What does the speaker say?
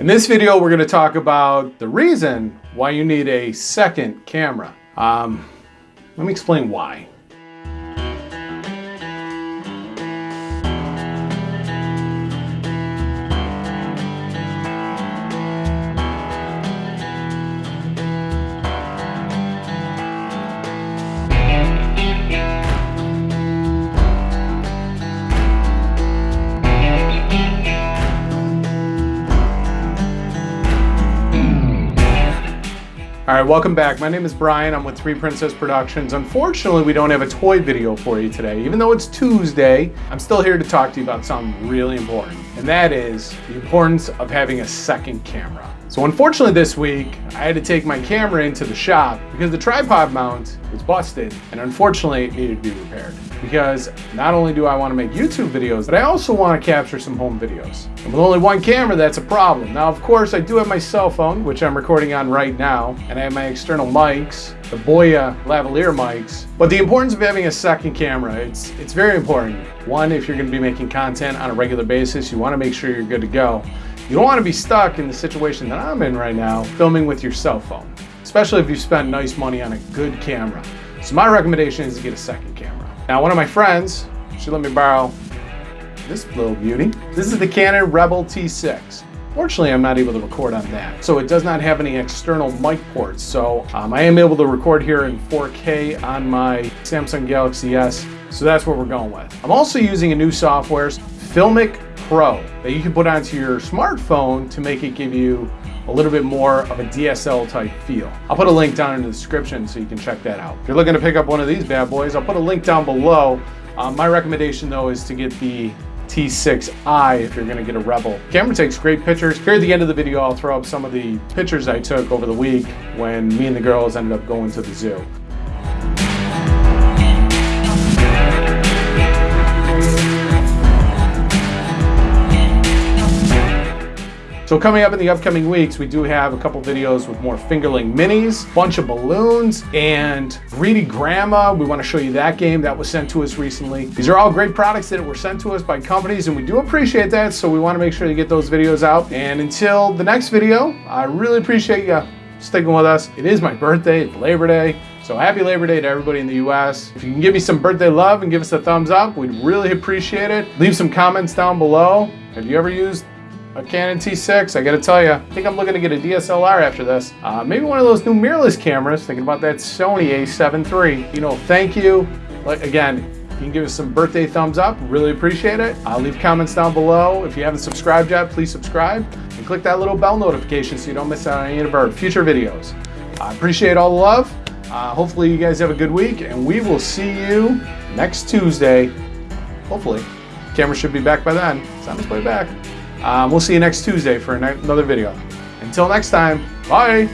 In this video, we're gonna talk about the reason why you need a second camera. Um, let me explain why. All right, welcome back. My name is Brian. I'm with Three Princess Productions. Unfortunately, we don't have a toy video for you today. Even though it's Tuesday, I'm still here to talk to you about something really important, and that is the importance of having a second camera. So unfortunately this week, I had to take my camera into the shop because the tripod mount was busted and unfortunately it needed to be repaired. Because not only do I want to make YouTube videos, but I also want to capture some home videos. And with only one camera, that's a problem. Now, of course, I do have my cell phone, which I'm recording on right now, and I have my external mics, the Boya lavalier mics. But the importance of having a second camera, it's, it's very important. One, if you're going to be making content on a regular basis, you want to make sure you're good to go. You don't want to be stuck in the situation that I'm in right now, filming with your cell phone, especially if you spent nice money on a good camera. So my recommendation is to get a second camera. Now, one of my friends, she let me borrow this little beauty. This is the Canon Rebel T6. Fortunately, I'm not able to record on that. So it does not have any external mic ports. So um, I am able to record here in 4K on my Samsung Galaxy S. So that's what we're going with. I'm also using a new software, Filmic Pro that you can put onto your smartphone to make it give you a little bit more of a DSL type feel. I'll put a link down in the description so you can check that out. If you're looking to pick up one of these bad boys, I'll put a link down below. Um, my recommendation though is to get the T6i if you're gonna get a Rebel. Camera takes great pictures. Here at the end of the video, I'll throw up some of the pictures I took over the week when me and the girls ended up going to the zoo. So coming up in the upcoming weeks, we do have a couple videos with more fingerling minis, bunch of balloons, and Greedy Grandma. We want to show you that game that was sent to us recently. These are all great products that were sent to us by companies, and we do appreciate that, so we want to make sure you get those videos out. And until the next video, I really appreciate you sticking with us. It is my birthday, it's Labor Day. So happy Labor Day to everybody in the US. If you can give me some birthday love and give us a thumbs up, we'd really appreciate it. Leave some comments down below. Have you ever used a Canon T6. I gotta tell you, I think I'm looking to get a DSLR after this. Uh, maybe one of those new mirrorless cameras, thinking about that Sony a7 III. You know, thank you. Like Again, you can give us some birthday thumbs up, really appreciate it. I'll leave comments down below. If you haven't subscribed yet, please subscribe and click that little bell notification so you don't miss out on any of our future videos. I appreciate all the love. Uh, hopefully you guys have a good week and we will see you next Tuesday. Hopefully. Camera should be back by then. It's on its way back. Um, we'll see you next Tuesday for another video. Until next time, bye.